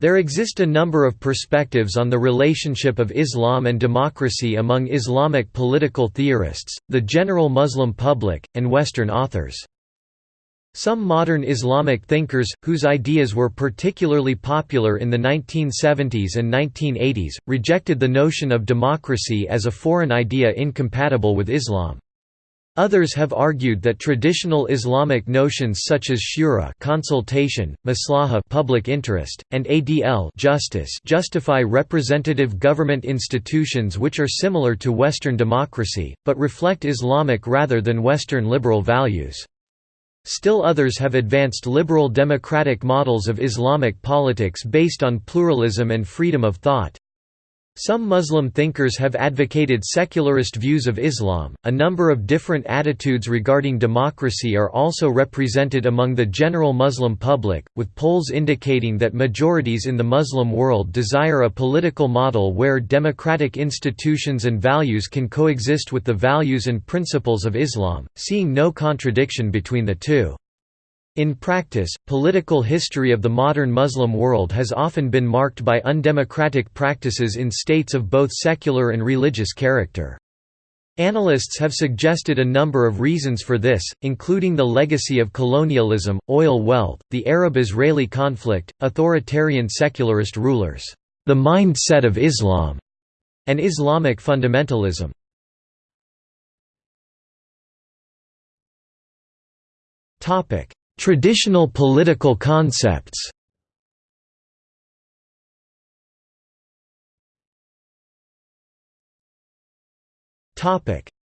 There exist a number of perspectives on the relationship of Islam and democracy among Islamic political theorists, the general Muslim public, and Western authors. Some modern Islamic thinkers, whose ideas were particularly popular in the 1970s and 1980s, rejected the notion of democracy as a foreign idea incompatible with Islam. Others have argued that traditional Islamic notions such as shura consultation, maslaha public interest, and adl justice justify representative government institutions which are similar to Western democracy, but reflect Islamic rather than Western liberal values. Still others have advanced liberal democratic models of Islamic politics based on pluralism and freedom of thought. Some Muslim thinkers have advocated secularist views of Islam. A number of different attitudes regarding democracy are also represented among the general Muslim public, with polls indicating that majorities in the Muslim world desire a political model where democratic institutions and values can coexist with the values and principles of Islam, seeing no contradiction between the two. In practice, political history of the modern Muslim world has often been marked by undemocratic practices in states of both secular and religious character. Analysts have suggested a number of reasons for this, including the legacy of colonialism, oil wealth, the Arab-Israeli conflict, authoritarian secularist rulers, the mindset of Islam, and Islamic fundamentalism. Topic: Traditional political concepts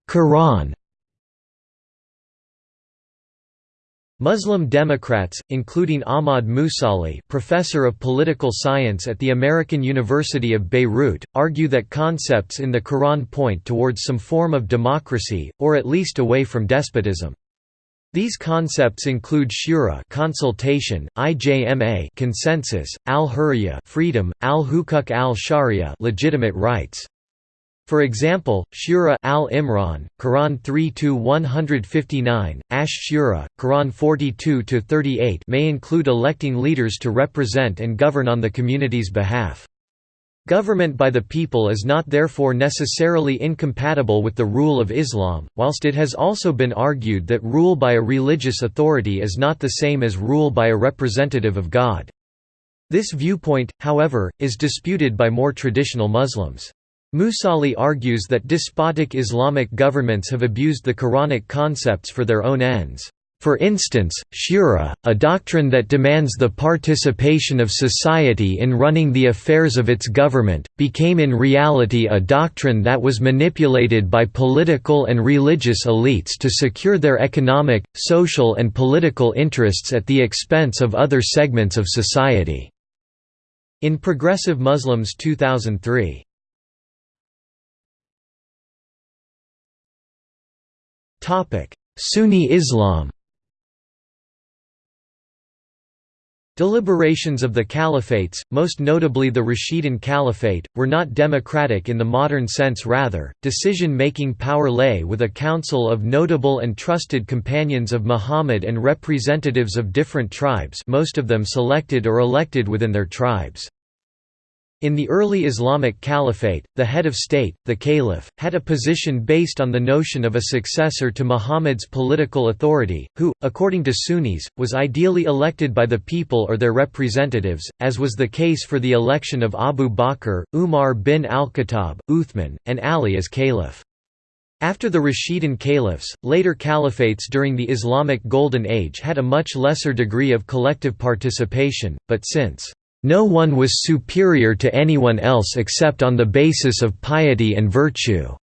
Quran Muslim Democrats, including Ahmad Moussalli professor of political science at the American University of Beirut, argue that concepts in the Quran point towards some form of democracy, or at least away from despotism. These concepts include shura consultation, ijma consensus, al-hurriya freedom, al-hukuk al-sharia legitimate rights. For example, Shura al-Imran, Quran 3-159, Ash Shura, Quran 42-38 may include electing leaders to represent and govern on the community's behalf. Government by the people is not therefore necessarily incompatible with the rule of Islam, whilst it has also been argued that rule by a religious authority is not the same as rule by a representative of God. This viewpoint, however, is disputed by more traditional Muslims. Moussalli argues that despotic Islamic governments have abused the Quranic concepts for their own ends. For instance, shura, a doctrine that demands the participation of society in running the affairs of its government, became in reality a doctrine that was manipulated by political and religious elites to secure their economic, social and political interests at the expense of other segments of society." In Progressive Muslims 2003. Sunni Islam Deliberations of the caliphates, most notably the Rashidun Caliphate, were not democratic in the modern sense rather, decision-making power lay with a council of notable and trusted companions of Muhammad and representatives of different tribes most of them selected or elected within their tribes. In the early Islamic Caliphate, the head of state, the caliph, had a position based on the notion of a successor to Muhammad's political authority, who, according to Sunnis, was ideally elected by the people or their representatives, as was the case for the election of Abu Bakr, Umar bin al-Khattab, Uthman, and Ali as caliph. After the Rashidun caliphs, later caliphates during the Islamic Golden Age had a much lesser degree of collective participation, but since no one was superior to anyone else except on the basis of piety and virtue.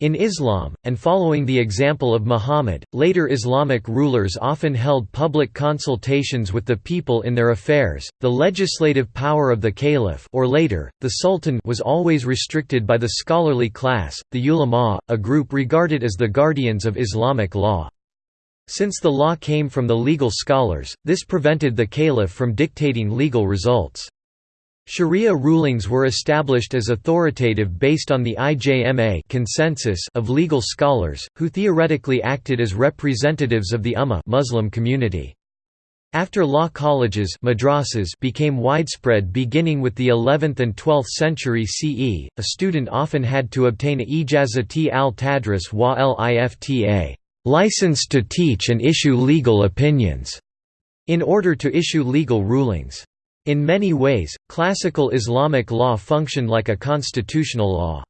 In Islam, and following the example of Muhammad, later Islamic rulers often held public consultations with the people in their affairs. The legislative power of the caliph or later, the sultan was always restricted by the scholarly class, the ulama, a group regarded as the guardians of Islamic law. Since the law came from the legal scholars, this prevented the caliph from dictating legal results. Sharia rulings were established as authoritative based on the IJMA consensus of legal scholars, who theoretically acted as representatives of the Ummah Muslim community. After law colleges madrasas became widespread beginning with the 11th and 12th century CE, a student often had to obtain a ijazati al-tadris wa lifta license to teach and issue legal opinions, in order to issue legal rulings. In many ways, classical Islamic law functioned like a constitutional law.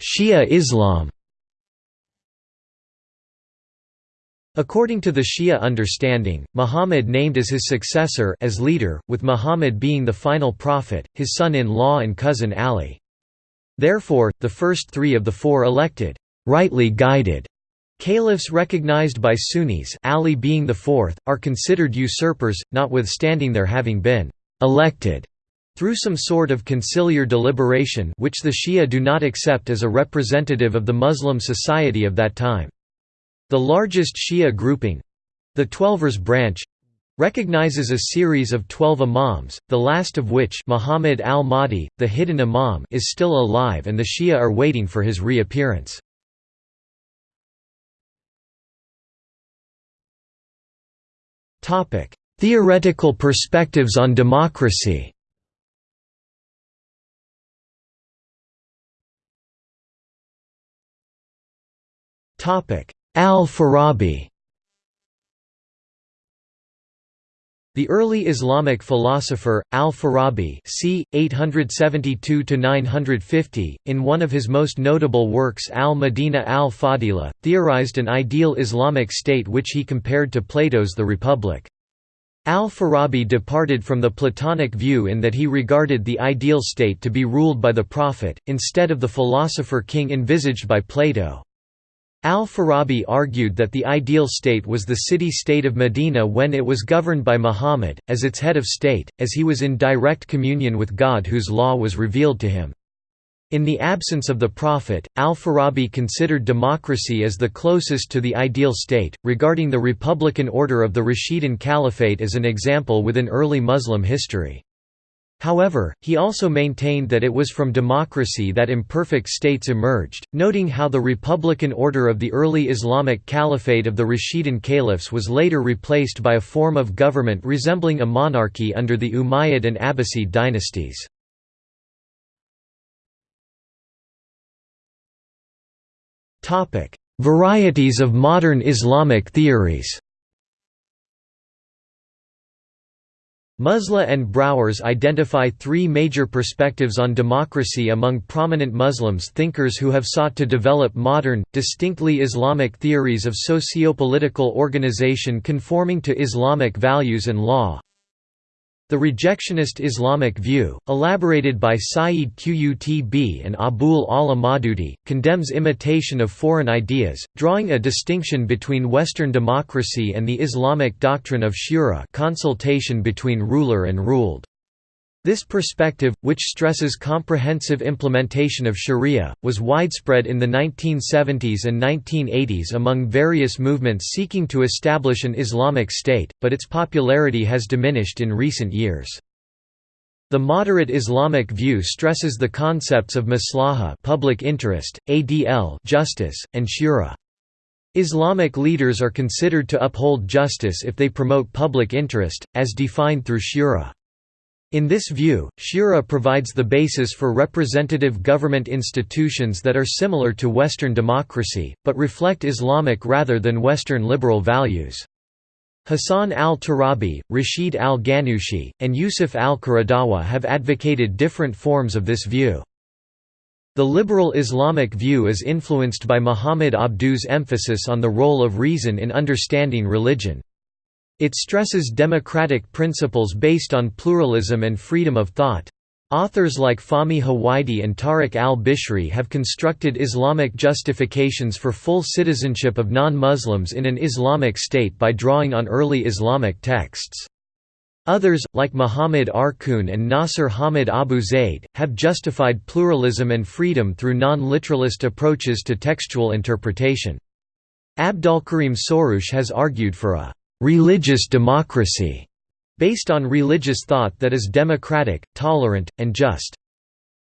Shia Islam According to the Shia understanding, Muhammad named as his successor as leader, with Muhammad being the final prophet, his son-in-law and cousin Ali. Therefore, the first three of the four elected, rightly guided caliphs recognized by Sunnis Ali being the fourth, are considered usurpers, notwithstanding their having been elected through some sort of conciliar deliberation which the Shia do not accept as a representative of the Muslim society of that time. The largest Shia grouping—the Twelvers branch, recognizes a series of twelve imams, the last of which Muhammad al-Mahdi, the hidden imam is still alive and the Shia are waiting for his reappearance. Theoretical perspectives on democracy Al-Farabi The early Islamic philosopher, al-Farabi c. 872–950, in one of his most notable works al-Madina al-Fadila, theorized an ideal Islamic state which he compared to Plato's The Republic. Al-Farabi departed from the Platonic view in that he regarded the ideal state to be ruled by the prophet, instead of the philosopher-king envisaged by Plato. Al-Farabi argued that the ideal state was the city-state of Medina when it was governed by Muhammad, as its head of state, as he was in direct communion with God whose law was revealed to him. In the absence of the Prophet, al-Farabi considered democracy as the closest to the ideal state, regarding the republican order of the Rashidun Caliphate as an example within early Muslim history. However, he also maintained that it was from democracy that imperfect states emerged, noting how the republican order of the early Islamic Caliphate of the Rashidun caliphs was later replaced by a form of government resembling a monarchy under the Umayyad and Abbasid dynasties. Varieties of modern Islamic theories Musla and Browers identify three major perspectives on democracy among prominent Muslims thinkers who have sought to develop modern, distinctly Islamic theories of socio-political organization conforming to Islamic values and law. The rejectionist Islamic view, elaborated by Sayyid Qutb and Abul Ala Maududi, condemns imitation of foreign ideas, drawing a distinction between Western democracy and the Islamic doctrine of shura consultation between ruler and ruled. This perspective, which stresses comprehensive implementation of sharia, was widespread in the 1970s and 1980s among various movements seeking to establish an Islamic state, but its popularity has diminished in recent years. The moderate Islamic view stresses the concepts of maslaha public interest, adl justice, and shura. Islamic leaders are considered to uphold justice if they promote public interest, as defined through shura. In this view, Shura provides the basis for representative government institutions that are similar to Western democracy, but reflect Islamic rather than Western liberal values. Hassan al-Turabi, Rashid al-Ghannouchi, and Yusuf al-Qaradawi have advocated different forms of this view. The liberal Islamic view is influenced by Muhammad Abduh's emphasis on the role of reason in understanding religion. It stresses democratic principles based on pluralism and freedom of thought. Authors like Fahmi Huwaidi and Tariq al-Bishri have constructed Islamic justifications for full citizenship of non-Muslims in an Islamic state by drawing on early Islamic texts. Others, like Muhammad Arkoun and Nasir Hamid Abu Zaid, have justified pluralism and freedom through non-literalist approaches to textual interpretation. Abdolkarim Soroush has argued for a religious democracy, based on religious thought that is democratic, tolerant, and just.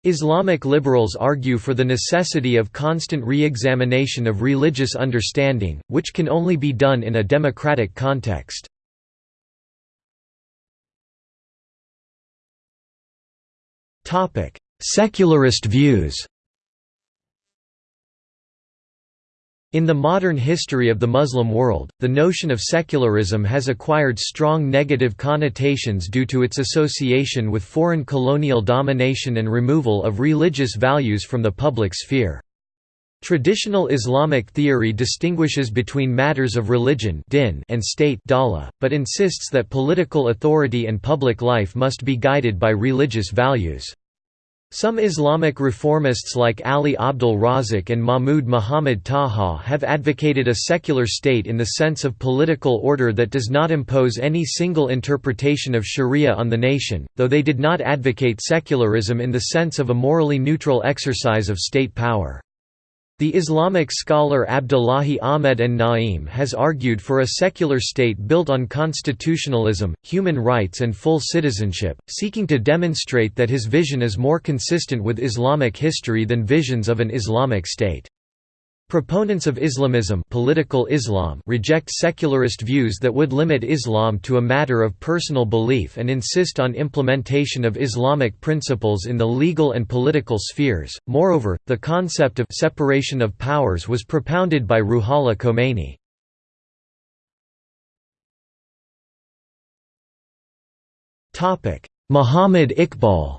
Islamic liberals argue for the necessity of constant re-examination of religious understanding, which can only be done in a democratic context. Secularist views In the modern history of the Muslim world, the notion of secularism has acquired strong negative connotations due to its association with foreign colonial domination and removal of religious values from the public sphere. Traditional Islamic theory distinguishes between matters of religion din and state dala, but insists that political authority and public life must be guided by religious values. Some Islamic reformists like Ali Abdul Razik and Mahmud Muhammad Taha have advocated a secular state in the sense of political order that does not impose any single interpretation of sharia on the nation, though they did not advocate secularism in the sense of a morally neutral exercise of state power. The Islamic scholar Abdullahi Ahmed an Naim has argued for a secular state built on constitutionalism, human rights and full citizenship, seeking to demonstrate that his vision is more consistent with Islamic history than visions of an Islamic state. Proponents of Islamism political Islam reject secularist views that would limit Islam to a matter of personal belief and insist on implementation of Islamic principles in the legal and political spheres. Moreover, the concept of separation of powers was propounded by Ruhollah Khomeini. Topic: Muhammad Iqbal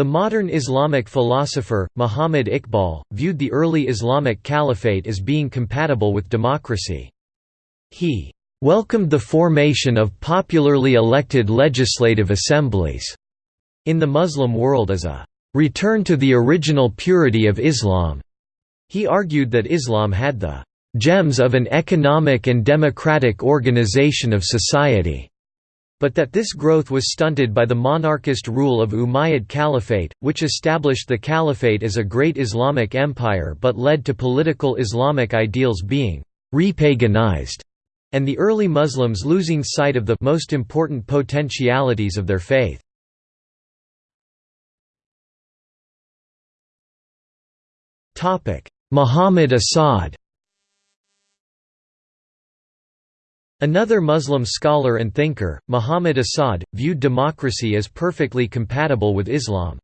The modern Islamic philosopher, Muhammad Iqbal, viewed the early Islamic caliphate as being compatible with democracy. He welcomed the formation of popularly elected legislative assemblies in the Muslim world as a return to the original purity of Islam. He argued that Islam had the gems of an economic and democratic organization of society but that this growth was stunted by the monarchist rule of Umayyad Caliphate, which established the caliphate as a great Islamic empire but led to political Islamic ideals being repaganized, and the early Muslims losing sight of the most important potentialities of their faith. Muhammad Asad Another Muslim scholar and thinker, Muhammad Asad, viewed democracy as perfectly compatible with Islam.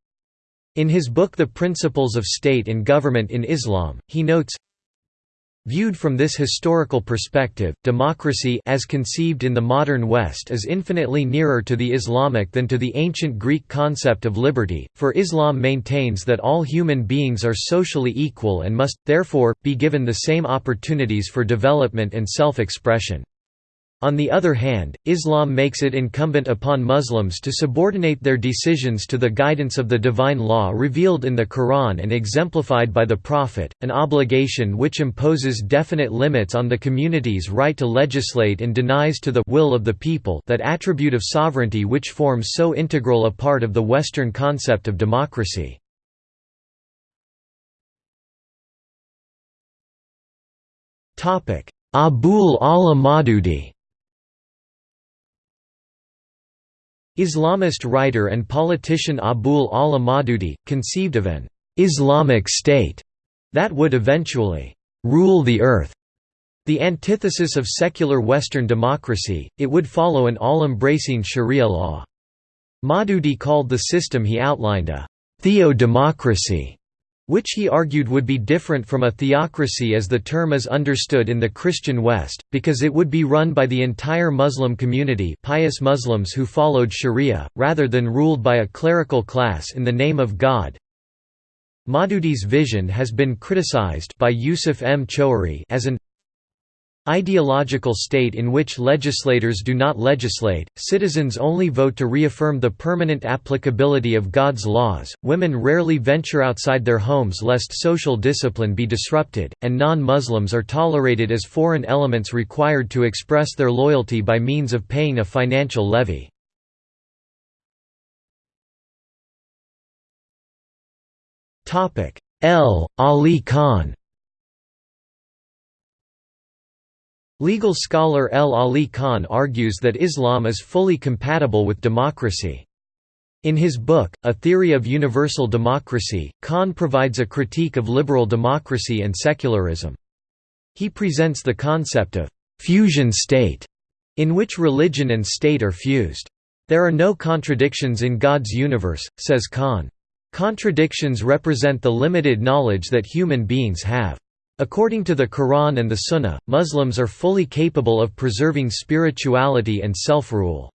In his book The Principles of State and Government in Islam, he notes, Viewed from this historical perspective, democracy as conceived in the modern West is infinitely nearer to the Islamic than to the ancient Greek concept of liberty, for Islam maintains that all human beings are socially equal and must, therefore, be given the same opportunities for development and self-expression. On the other hand, Islam makes it incumbent upon Muslims to subordinate their decisions to the guidance of the divine law revealed in the Quran and exemplified by the Prophet, an obligation which imposes definite limits on the community's right to legislate and denies to the will of the people that attribute of sovereignty which forms so integral a part of the Western concept of democracy. Abul Ala Maududi Islamist writer and politician Abul Ala Maududi, conceived of an «Islamic state» that would eventually «rule the earth». The antithesis of secular Western democracy, it would follow an all-embracing sharia law. Maududi called the system he outlined a «theo-democracy» which he argued would be different from a theocracy as the term is understood in the Christian West, because it would be run by the entire Muslim community pious Muslims who followed sharia, rather than ruled by a clerical class in the name of God. Maududi's vision has been criticized by Yusuf M. Choueiri as an Ideological state in which legislators do not legislate, citizens only vote to reaffirm the permanent applicability of God's laws, women rarely venture outside their homes lest social discipline be disrupted, and non-Muslims are tolerated as foreign elements required to express their loyalty by means of paying a financial levy. L. Ali Khan Legal scholar L. Ali Khan argues that Islam is fully compatible with democracy. In his book, A Theory of Universal Democracy, Khan provides a critique of liberal democracy and secularism. He presents the concept of «fusion state», in which religion and state are fused. There are no contradictions in God's universe, says Khan. Contradictions represent the limited knowledge that human beings have. According to the Quran and the Sunnah, Muslims are fully capable of preserving spirituality and self-rule.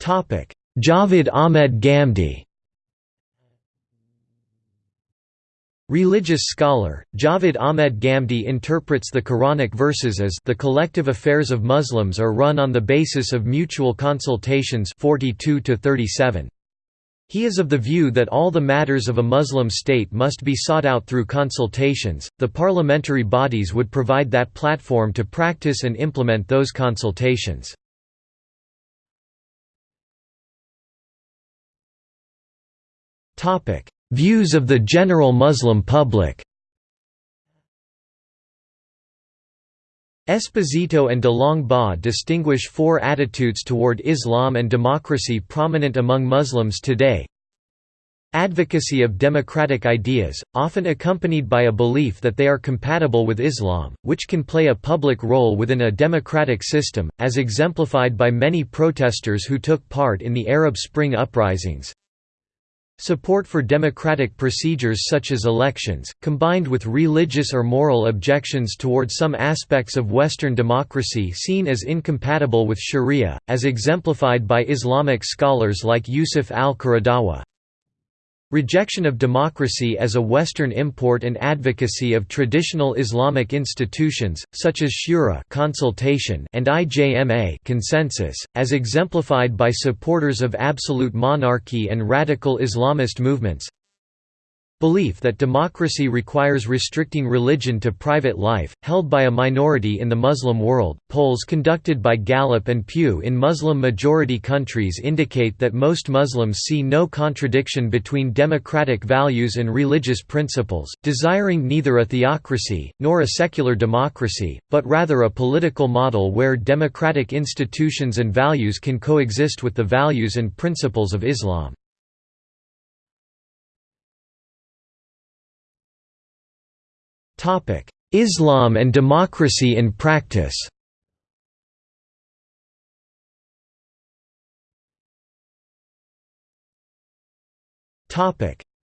Javed Ahmed Ghamidi Religious scholar, Javed Ahmed Ghamidi interprets the Quranic verses as the collective affairs of Muslims are run on the basis of mutual consultations 42 -37. He is of the view that all the matters of a Muslim state must be sought out through consultations, the parliamentary bodies would provide that platform to practice and implement those consultations. Views of the general Muslim public. Esposito and de Long Ba distinguish four attitudes toward Islam and democracy prominent among Muslims today. Advocacy of democratic ideas, often accompanied by a belief that they are compatible with Islam, which can play a public role within a democratic system, as exemplified by many protesters who took part in the Arab Spring uprisings. Support for democratic procedures such as elections, combined with religious or moral objections toward some aspects of Western democracy seen as incompatible with sharia, as exemplified by Islamic scholars like Yusuf al-Qaradawi. Rejection of democracy as a Western import and advocacy of traditional Islamic institutions, such as shura consultation and IJMA consensus, as exemplified by supporters of absolute monarchy and radical Islamist movements Belief that democracy requires restricting religion to private life, held by a minority in the Muslim world. Polls conducted by Gallup and Pew in Muslim majority countries indicate that most Muslims see no contradiction between democratic values and religious principles, desiring neither a theocracy, nor a secular democracy, but rather a political model where democratic institutions and values can coexist with the values and principles of Islam. Islam and democracy in practice.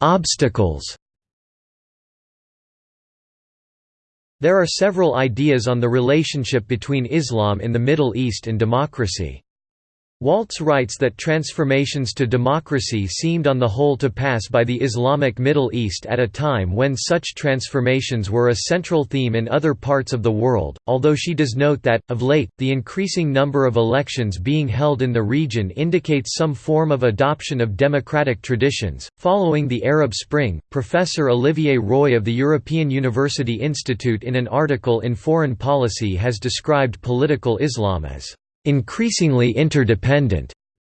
Obstacles. There are several ideas on the relationship between Islam in the Middle East and democracy. Waltz writes that transformations to democracy seemed on the whole to pass by the Islamic Middle East at a time when such transformations were a central theme in other parts of the world, although she does note that, of late, the increasing number of elections being held in the region indicates some form of adoption of democratic traditions. Following the Arab Spring, Professor Olivier Roy of the European University Institute in an article in Foreign Policy has described political Islam as increasingly interdependent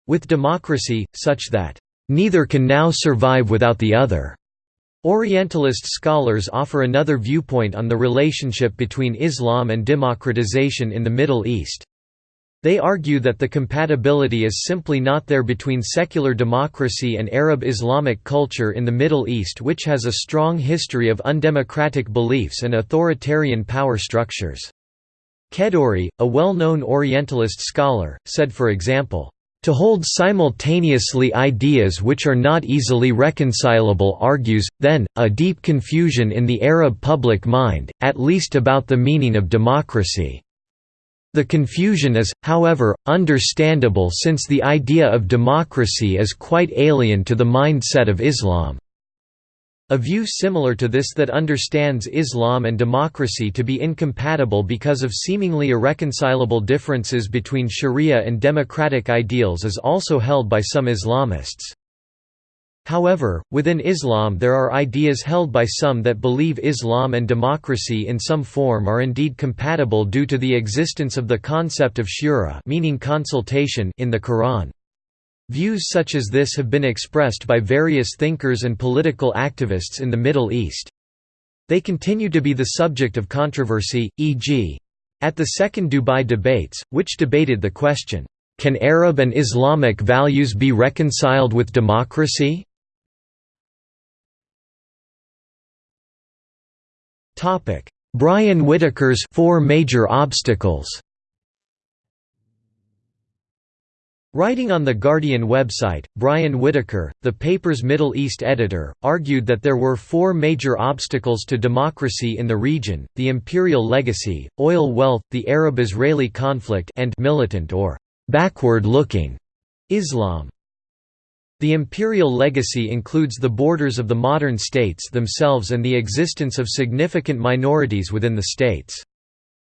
with democracy, such that neither can now survive without the other. Orientalist scholars offer another viewpoint on the relationship between Islam and democratization in the Middle East. They argue that the compatibility is simply not there between secular democracy and Arab Islamic culture in the Middle East which has a strong history of undemocratic beliefs and authoritarian power structures. Kedourie, a well-known Orientalist scholar, said for example, to hold simultaneously ideas which are not easily reconcilable argues, then, a deep confusion in the Arab public mind, at least about the meaning of democracy. The confusion is, however, understandable since the idea of democracy is quite alien to the mindset of Islam. A view similar to this that understands Islam and democracy to be incompatible because of seemingly irreconcilable differences between sharia and democratic ideals is also held by some Islamists. However, within Islam there are ideas held by some that believe Islam and democracy in some form are indeed compatible due to the existence of the concept of shura meaning consultation in the Quran. Views such as this have been expressed by various thinkers and political activists in the Middle East. They continue to be the subject of controversy, e.g. At the Second Dubai debates, which debated the question, "'Can Arab and Islamic values be reconciled with democracy?' Brian Whitaker's Four Major Obstacles Writing on the Guardian website, Brian Whitaker, the paper's Middle East editor, argued that there were four major obstacles to democracy in the region, the imperial legacy, oil wealth, the Arab-Israeli conflict and militant or «backward-looking» Islam. The imperial legacy includes the borders of the modern states themselves and the existence of significant minorities within the states.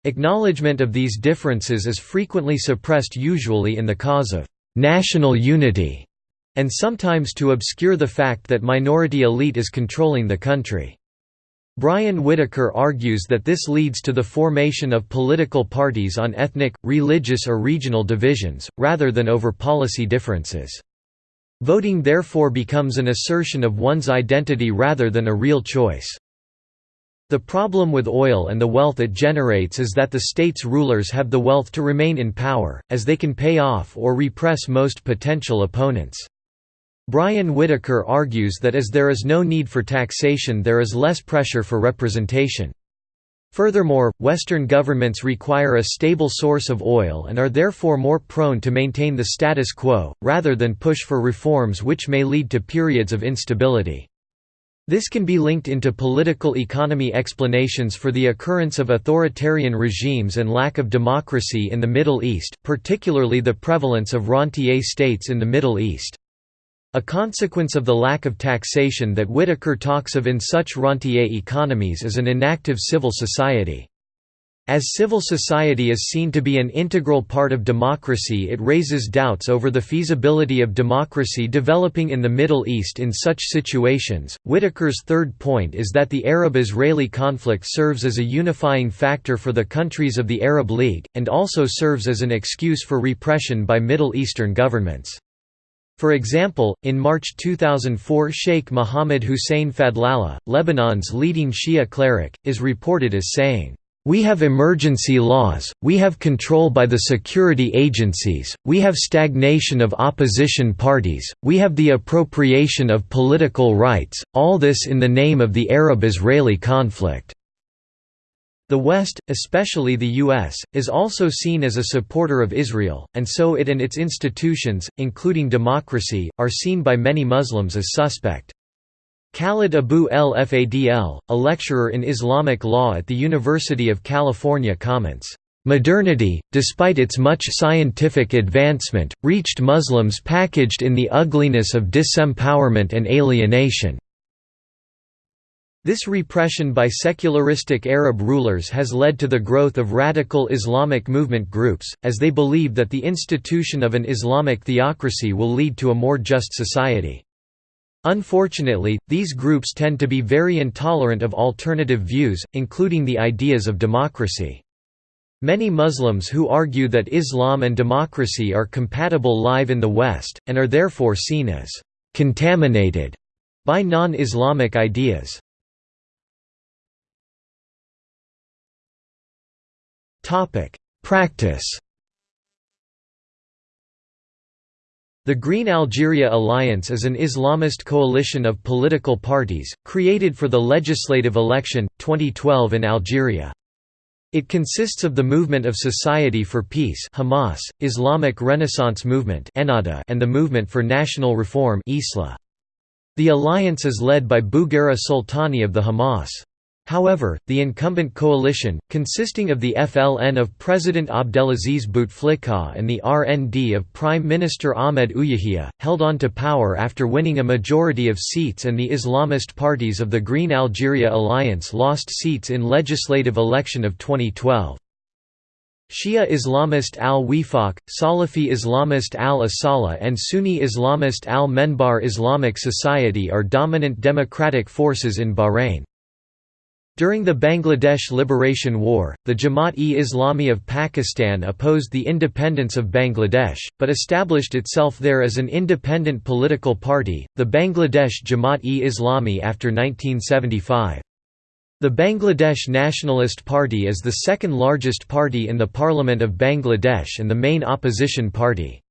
Acknowledgement of these differences is frequently suppressed usually in the cause of «national unity» and sometimes to obscure the fact that minority elite is controlling the country. Brian Whitaker argues that this leads to the formation of political parties on ethnic, religious or regional divisions, rather than over policy differences. Voting therefore becomes an assertion of one's identity rather than a real choice. The problem with oil and the wealth it generates is that the state's rulers have the wealth to remain in power, as they can pay off or repress most potential opponents. Brian Whitaker argues that as there is no need for taxation there is less pressure for representation. Furthermore, Western governments require a stable source of oil and are therefore more prone to maintain the status quo, rather than push for reforms which may lead to periods of instability. This can be linked into political economy explanations for the occurrence of authoritarian regimes and lack of democracy in the Middle East, particularly the prevalence of rentier states in the Middle East. A consequence of the lack of taxation that Whitaker talks of in such rentier economies is an inactive civil society. As civil society is seen to be an integral part of democracy it raises doubts over the feasibility of democracy developing in the Middle East in such situations. Whitaker's third point is that the Arab-Israeli conflict serves as a unifying factor for the countries of the Arab League, and also serves as an excuse for repression by Middle Eastern governments. For example, in March 2004 Sheikh Mohammed Hussein Fadlallah, Lebanon's leading Shia cleric, is reported as saying, we have emergency laws, we have control by the security agencies, we have stagnation of opposition parties, we have the appropriation of political rights, all this in the name of the Arab-Israeli conflict. The West, especially the U.S., is also seen as a supporter of Israel, and so it and its institutions, including democracy, are seen by many Muslims as suspect. Khalid Abu El Fadl, a lecturer in Islamic law at the University of California comments, "...modernity, despite its much scientific advancement, reached Muslims packaged in the ugliness of disempowerment and alienation." This repression by secularistic Arab rulers has led to the growth of radical Islamic movement groups, as they believe that the institution of an Islamic theocracy will lead to a more just society. Unfortunately, these groups tend to be very intolerant of alternative views, including the ideas of democracy. Many Muslims who argue that Islam and democracy are compatible live in the West, and are therefore seen as «contaminated» by non-Islamic ideas. Practice The Green Algeria Alliance is an Islamist coalition of political parties, created for the legislative election, 2012 in Algeria. It consists of the Movement of Society for Peace Hamas, Islamic Renaissance Movement and the Movement for National Reform. The alliance is led by Bouguerra Soltani of the Hamas. However, the incumbent coalition, consisting of the FLN of President Abdelaziz Bouteflika and the RND of Prime Minister Ahmed Ouyahia, held on to power after winning a majority of seats and the Islamist parties of the Green Algeria Alliance lost seats in legislative election of 2012. Shia Islamist al-Wifaq, Salafi Islamist al-Asala and Sunni Islamist al-Menbar Islamic Society are dominant democratic forces in Bahrain. During the Bangladesh Liberation War, the Jamaat-e-Islami of Pakistan opposed the independence of Bangladesh, but established itself there as an independent political party, the Bangladesh Jamaat-e-Islami after 1975. The Bangladesh Nationalist Party is the second largest party in the Parliament of Bangladesh and the main opposition party.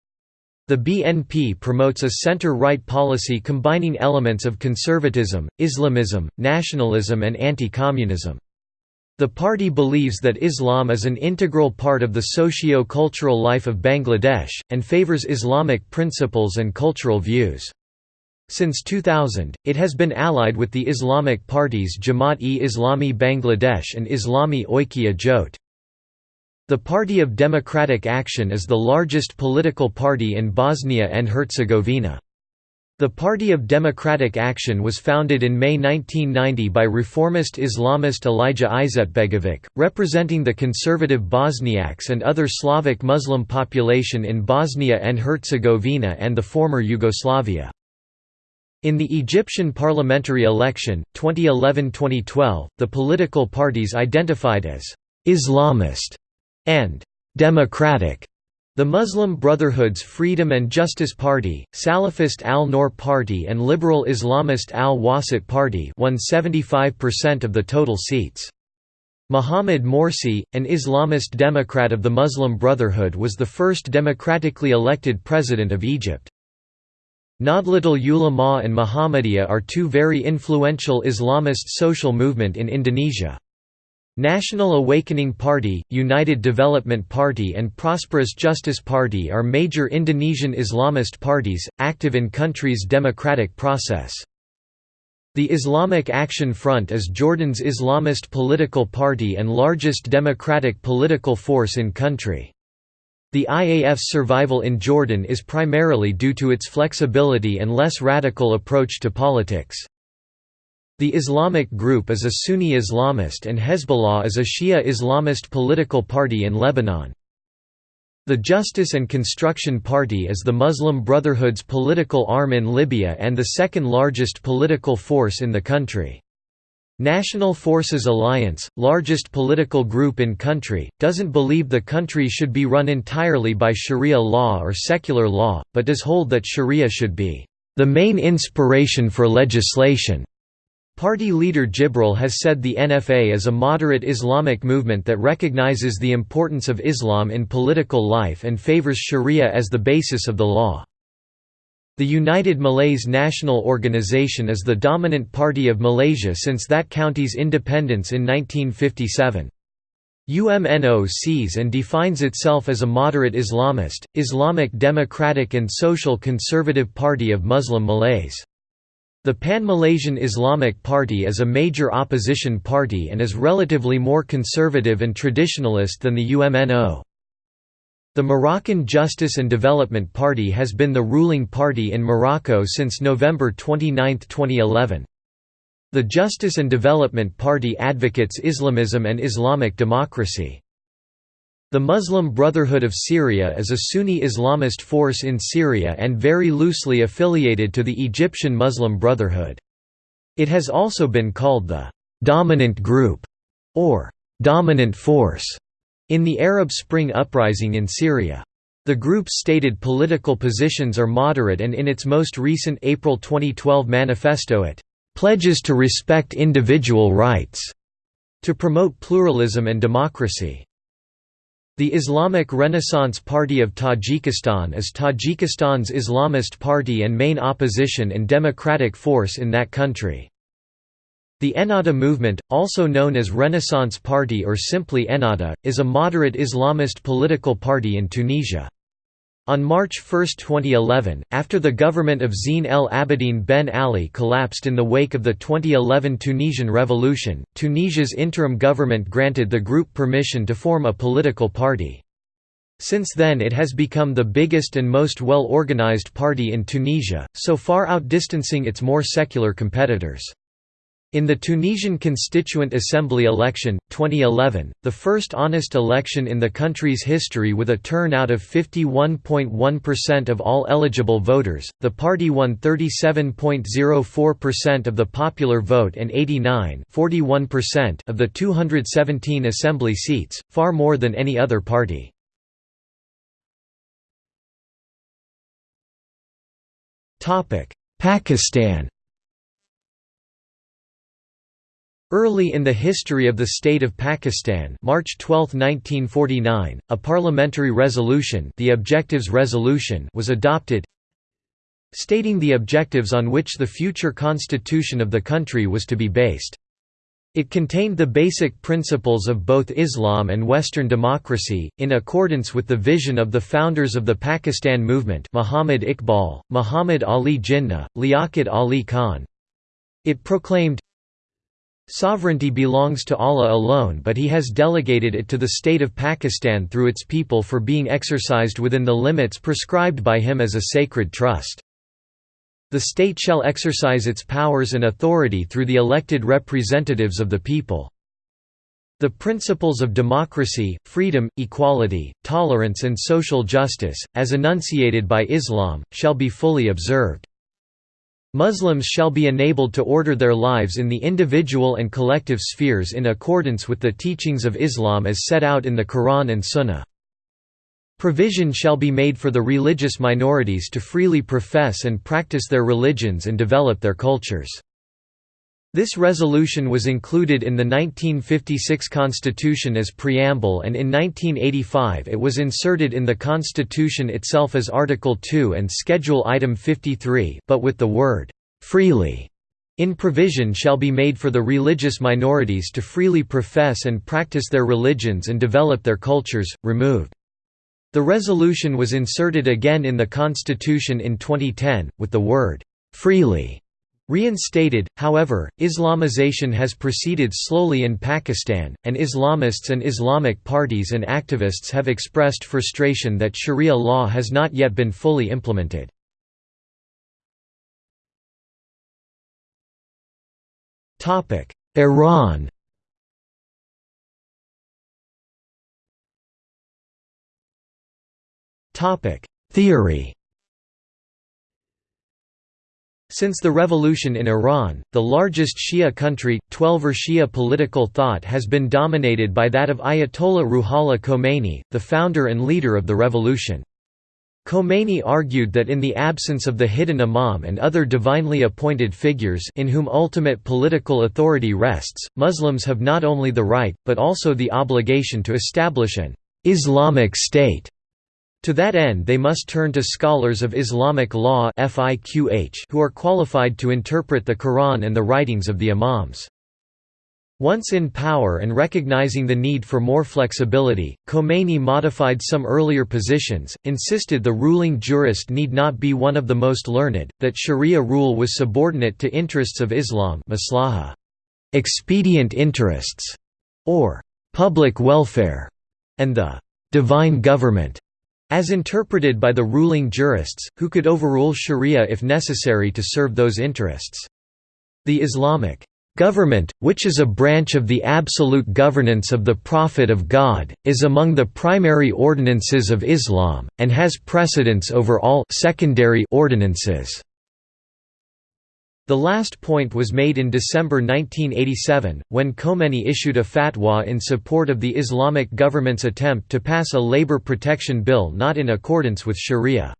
The BNP promotes a center-right policy combining elements of conservatism, Islamism, nationalism and anti-communism. The party believes that Islam is an integral part of the socio-cultural life of Bangladesh, and favors Islamic principles and cultural views. Since 2000, it has been allied with the Islamic parties Jamaat-e-Islami Bangladesh and Islami Oikya Jot. The Party of Democratic Action is the largest political party in Bosnia and Herzegovina. The Party of Democratic Action was founded in May 1990 by reformist Islamist Alija Izetbegovic, representing the conservative Bosniaks and other Slavic Muslim population in Bosnia and Herzegovina and the former Yugoslavia. In the Egyptian parliamentary election, 2011–2012, the political parties identified as «Islamist» and «democratic» The Muslim Brotherhood's Freedom and Justice Party, Salafist Al-Noor Party and Liberal Islamist Al-Wasat Party won 75% of the total seats. Mohamed Morsi, an Islamist Democrat of the Muslim Brotherhood was the first democratically elected president of Egypt. Nahdlatul Ulama and Muhammadiyah are two very influential Islamist social movement in Indonesia. National Awakening Party, United Development Party and Prosperous Justice Party are major Indonesian Islamist parties, active in country's democratic process. The Islamic Action Front is Jordan's Islamist political party and largest democratic political force in country. The IAF's survival in Jordan is primarily due to its flexibility and less radical approach to politics. The Islamic Group is a Sunni Islamist and Hezbollah is a Shia Islamist political party in Lebanon. The Justice and Construction Party is the Muslim Brotherhood's political arm in Libya and the second largest political force in the country. National Forces Alliance, largest political group in country, doesn't believe the country should be run entirely by Sharia law or secular law, but does hold that Sharia should be the main inspiration for legislation. Party leader Jibril has said the NFA is a moderate Islamic movement that recognizes the importance of Islam in political life and favors Sharia as the basis of the law. The United Malays National Organization is the dominant party of Malaysia since that county's independence in 1957. UMNO sees and defines itself as a moderate Islamist, Islamic Democratic and Social Conservative Party of Muslim Malays. The Pan-Malaysian Islamic Party is a major opposition party and is relatively more conservative and traditionalist than the UMNO. The Moroccan Justice and Development Party has been the ruling party in Morocco since November 29, 2011. The Justice and Development Party advocates Islamism and Islamic democracy. The Muslim Brotherhood of Syria is a Sunni Islamist force in Syria and very loosely affiliated to the Egyptian Muslim Brotherhood. It has also been called the «dominant group» or «dominant force» In the Arab Spring uprising in Syria. The group's stated political positions are moderate and in its most recent April 2012 manifesto it "...pledges to respect individual rights." to promote pluralism and democracy. The Islamic Renaissance Party of Tajikistan is Tajikistan's Islamist party and main opposition and democratic force in that country. The Ennahda movement, also known as Renaissance Party or simply Ennahda, is a moderate Islamist political party in Tunisia. On March 1, 2011, after the government of Zine El Abidine Ben Ali collapsed in the wake of the 2011 Tunisian revolution, Tunisia's interim government granted the group permission to form a political party. Since then it has become the biggest and most well-organized party in Tunisia, so far outdistancing its more secular competitors. In the Tunisian Constituent Assembly election, 2011, the first honest election in the country's history with a turnout of 51.1% of all eligible voters, the party won 37.04% of the popular vote and 89 of the 217 assembly seats, far more than any other party. Pakistan Early in the history of the state of Pakistan March 12, 1949, a parliamentary resolution the Objectives Resolution was adopted stating the objectives on which the future constitution of the country was to be based. It contained the basic principles of both Islam and Western democracy, in accordance with the vision of the founders of the Pakistan movement Muhammad Iqbal, Muhammad Ali Jinnah, Liaquat Ali Khan. It proclaimed, Sovereignty belongs to Allah alone but he has delegated it to the state of Pakistan through its people for being exercised within the limits prescribed by him as a sacred trust. The state shall exercise its powers and authority through the elected representatives of the people. The principles of democracy, freedom, equality, tolerance and social justice, as enunciated by Islam, shall be fully observed. Muslims shall be enabled to order their lives in the individual and collective spheres in accordance with the teachings of Islam as set out in the Quran and Sunnah. Provision shall be made for the religious minorities to freely profess and practice their religions and develop their cultures. This resolution was included in the 1956 Constitution as preamble and in 1985 it was inserted in the Constitution itself as Article 2 and Schedule Item 53 but with the word, "'freely' in provision shall be made for the religious minorities to freely profess and practice their religions and develop their cultures, removed. The resolution was inserted again in the Constitution in 2010, with the word, "'freely' Reinstated, however, Islamization has proceeded slowly in Pakistan, and Islamists and Islamic parties and activists have expressed frustration that Sharia law has not yet been fully implemented. Iran Theory Since the revolution in Iran, the largest Shia country, Twelver Shia political thought has been dominated by that of Ayatollah Ruhollah Khomeini, the founder and leader of the revolution. Khomeini argued that in the absence of the hidden imam and other divinely appointed figures in whom ultimate political authority rests, Muslims have not only the right, but also the obligation to establish an «Islamic State» To that end they must turn to scholars of Islamic law who are qualified to interpret the Quran and the writings of the Imams. Once in power and recognizing the need for more flexibility, Khomeini modified some earlier positions, insisted the ruling jurist need not be one of the most learned, that sharia rule was subordinate to interests of Islam maslaha, expedient interests, or public welfare, and the divine government as interpreted by the ruling jurists, who could overrule sharia if necessary to serve those interests. The Islamic government, which is a branch of the absolute governance of the Prophet of God, is among the primary ordinances of Islam, and has precedence over all secondary ordinances. The last point was made in December 1987, when Khomeini issued a fatwa in support of the Islamic government's attempt to pass a labor protection bill not in accordance with sharia.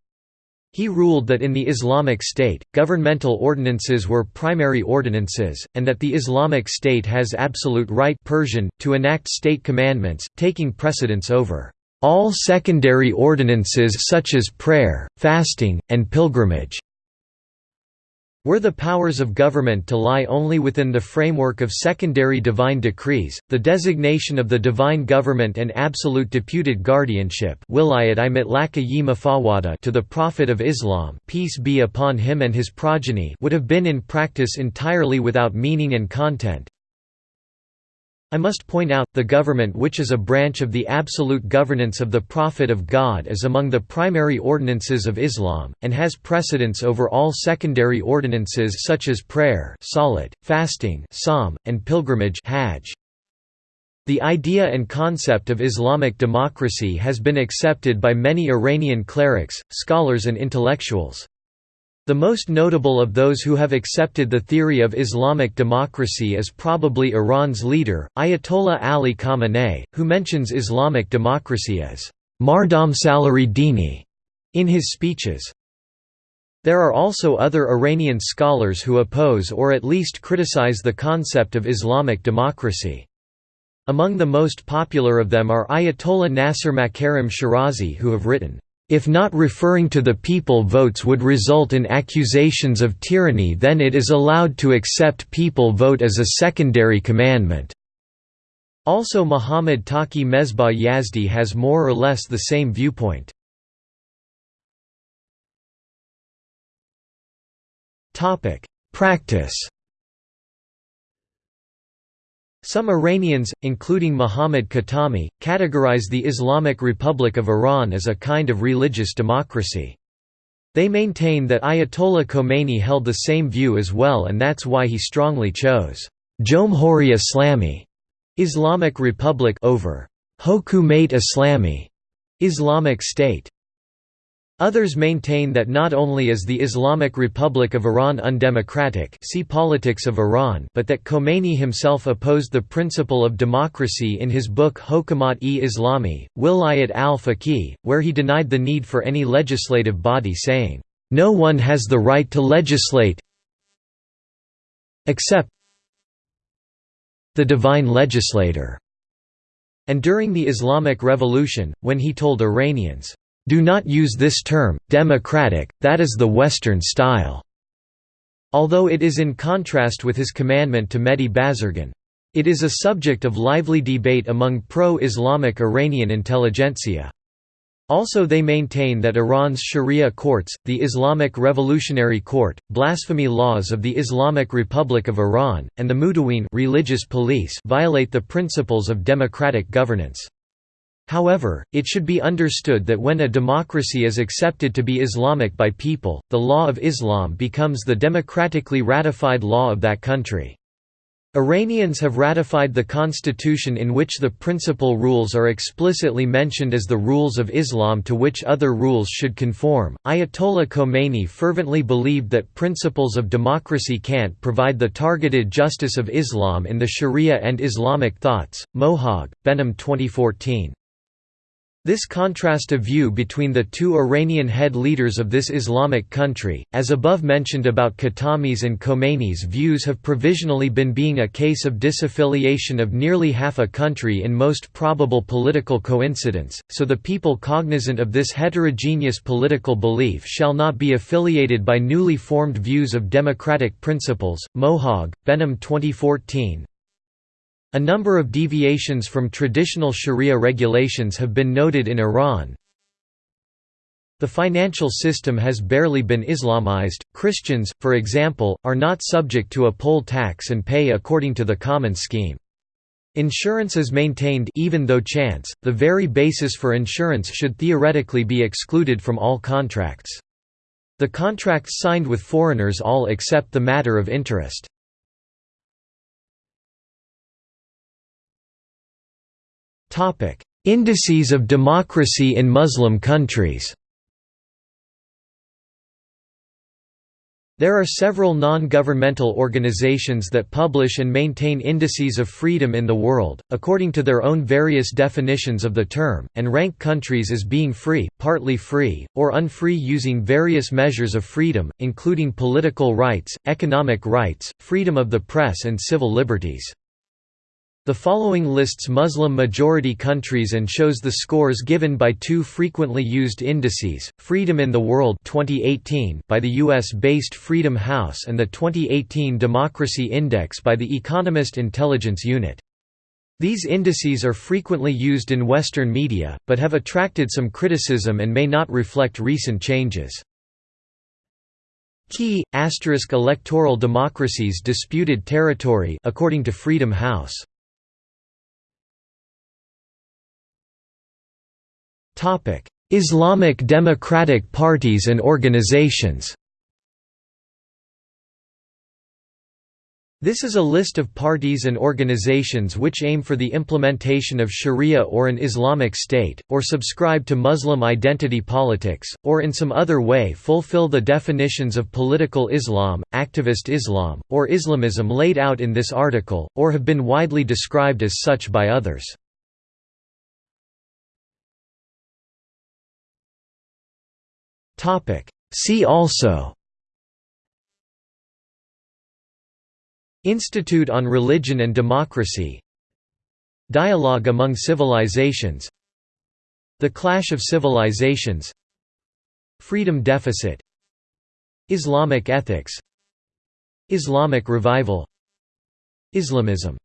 He ruled that in the Islamic State, governmental ordinances were primary ordinances, and that the Islamic State has absolute right Persian, to enact state commandments, taking precedence over all secondary ordinances such as prayer, fasting, and pilgrimage. Were the powers of government to lie only within the framework of secondary divine decrees, the designation of the divine government and absolute deputed guardianship to the Prophet of Islam peace be upon him and his progeny would have been in practice entirely without meaning and content, I must point out, the government which is a branch of the absolute governance of the Prophet of God is among the primary ordinances of Islam, and has precedence over all secondary ordinances such as prayer salat, fasting sawm, and pilgrimage hajj. The idea and concept of Islamic democracy has been accepted by many Iranian clerics, scholars and intellectuals. The most notable of those who have accepted the theory of Islamic democracy is probably Iran's leader, Ayatollah Ali Khamenei, who mentions Islamic democracy as Mardam Salari Dini in his speeches. There are also other Iranian scholars who oppose or at least criticize the concept of Islamic democracy. Among the most popular of them are Ayatollah Nasser Makarim Shirazi who have written, "...if not referring to the people votes would result in accusations of tyranny then it is allowed to accept people vote as a secondary commandment." Also Muhammad Taqi Mesbah Yazdi has more or less the same viewpoint. Practice some Iranians, including Muhammad Khatami, categorize the Islamic Republic of Iran as a kind of religious democracy. They maintain that Ayatollah Khomeini held the same view as well and that's why he strongly chose Jomhuri Islami Islamic Republic over Hokumate Islami Islamic State. Others maintain that not only is the Islamic Republic of Iran undemocratic see Politics of Iran but that Khomeini himself opposed the principle of democracy in his book Hokumat-e-Islami, Wilayat al-Faqih, where he denied the need for any legislative body saying, "...no one has the right to legislate except the divine legislator." And during the Islamic Revolution, when he told Iranians, do not use this term, democratic, that is the Western style." Although it is in contrast with his commandment to Mehdi Bazargan. It is a subject of lively debate among pro-Islamic Iranian intelligentsia. Also they maintain that Iran's Sharia courts, the Islamic Revolutionary Court, blasphemy laws of the Islamic Republic of Iran, and the Mutawin religious police violate the principles of democratic governance. However, it should be understood that when a democracy is accepted to be Islamic by people, the law of Islam becomes the democratically ratified law of that country. Iranians have ratified the constitution in which the principal rules are explicitly mentioned as the rules of Islam to which other rules should conform. Ayatollah Khomeini fervently believed that principles of democracy can't provide the targeted justice of Islam in the Sharia and Islamic thoughts. Mohag, Behnam 2014. This contrast of view between the two Iranian head leaders of this Islamic country, as above mentioned about Khatami's and Khomeini's views have provisionally been being a case of disaffiliation of nearly half a country in most probable political coincidence, so the people cognizant of this heterogeneous political belief shall not be affiliated by newly formed views of democratic principles. Mohag, Behnam 2014, a number of deviations from traditional sharia regulations have been noted in Iran. The financial system has barely been Islamized. Christians, for example, are not subject to a poll tax and pay according to the common scheme. Insurance is maintained even though chance, the very basis for insurance should theoretically be excluded from all contracts. The contracts signed with foreigners all accept the matter of interest. Topic: Indices of democracy in Muslim countries. There are several non-governmental organizations that publish and maintain indices of freedom in the world, according to their own various definitions of the term, and rank countries as being free, partly free, or unfree using various measures of freedom, including political rights, economic rights, freedom of the press and civil liberties. The following lists Muslim-majority countries and shows the scores given by two frequently used indices, Freedom in the World 2018 by the US-based Freedom House and the 2018 Democracy Index by the Economist Intelligence Unit. These indices are frequently used in Western media, but have attracted some criticism and may not reflect recent changes. Key, asterisk electoral democracies disputed territory according to Freedom House Islamic democratic parties and organizations This is a list of parties and organizations which aim for the implementation of Sharia or an Islamic state, or subscribe to Muslim identity politics, or in some other way fulfill the definitions of political Islam, activist Islam, or Islamism laid out in this article, or have been widely described as such by others. See also. Institute on Religion and Democracy. Dialogue among Civilizations. The Clash of Civilizations. Freedom Deficit. Islamic Ethics. Islamic Revival. Islamism